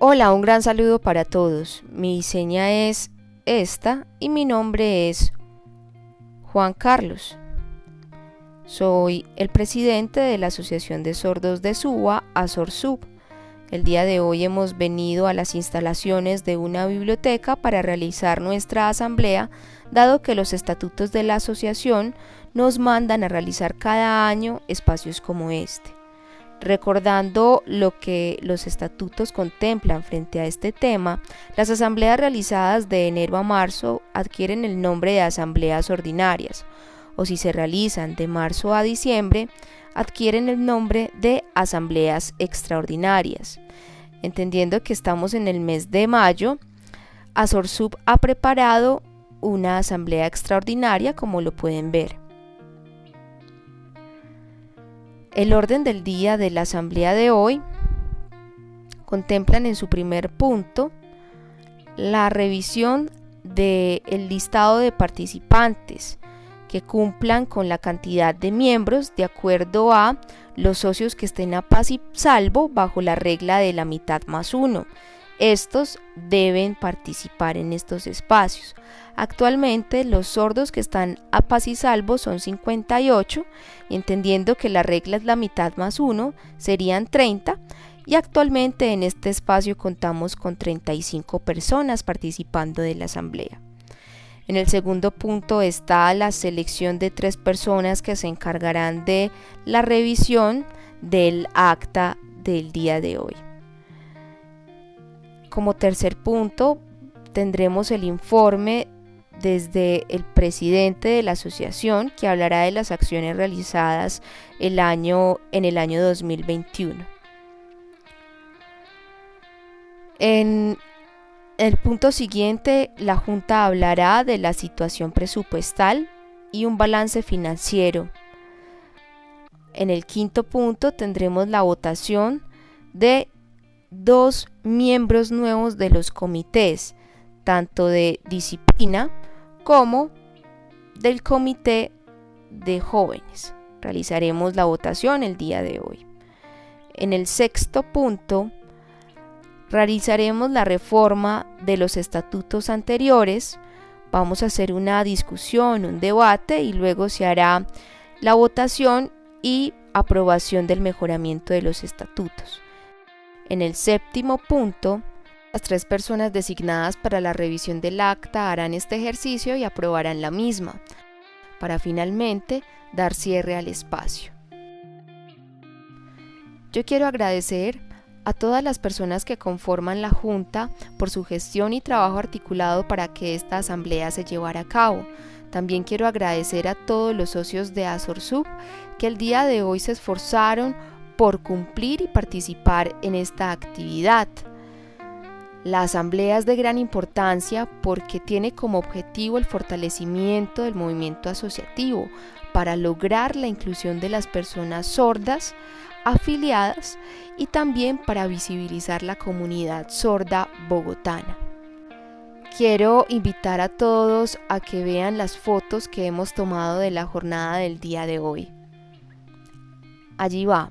Hola, un gran saludo para todos. Mi seña es esta y mi nombre es Juan Carlos. Soy el presidente de la Asociación de Sordos de Suba, ASORSUB. El día de hoy hemos venido a las instalaciones de una biblioteca para realizar nuestra asamblea, dado que los estatutos de la asociación nos mandan a realizar cada año espacios como este. Recordando lo que los estatutos contemplan frente a este tema, las asambleas realizadas de enero a marzo adquieren el nombre de asambleas ordinarias, o si se realizan de marzo a diciembre, adquieren el nombre de asambleas extraordinarias. Entendiendo que estamos en el mes de mayo, Azorsub ha preparado una asamblea extraordinaria como lo pueden ver. El orden del día de la asamblea de hoy contemplan en su primer punto la revisión del listado de participantes que cumplan con la cantidad de miembros de acuerdo a los socios que estén a paz y salvo bajo la regla de la mitad más uno. Estos deben participar en estos espacios. Actualmente los sordos que están a paz y salvo son 58, entendiendo que la regla es la mitad más uno, serían 30, y actualmente en este espacio contamos con 35 personas participando de la asamblea. En el segundo punto está la selección de tres personas que se encargarán de la revisión del acta del día de hoy. Como tercer punto, tendremos el informe desde el presidente de la asociación que hablará de las acciones realizadas el año, en el año 2021. En el punto siguiente, la Junta hablará de la situación presupuestal y un balance financiero. En el quinto punto tendremos la votación de dos miembros nuevos de los comités, tanto de disciplina como del comité de jóvenes. Realizaremos la votación el día de hoy. En el sexto punto, realizaremos la reforma de los estatutos anteriores. Vamos a hacer una discusión, un debate y luego se hará la votación y aprobación del mejoramiento de los estatutos. En el séptimo punto, las tres personas designadas para la revisión del acta harán este ejercicio y aprobarán la misma, para finalmente dar cierre al espacio. Yo quiero agradecer a todas las personas que conforman la Junta por su gestión y trabajo articulado para que esta asamblea se llevara a cabo. También quiero agradecer a todos los socios de ASORSUB que el día de hoy se esforzaron por cumplir y participar en esta actividad. La asamblea es de gran importancia porque tiene como objetivo el fortalecimiento del movimiento asociativo para lograr la inclusión de las personas sordas afiliadas y también para visibilizar la comunidad sorda bogotana. Quiero invitar a todos a que vean las fotos que hemos tomado de la jornada del día de hoy. Allí va.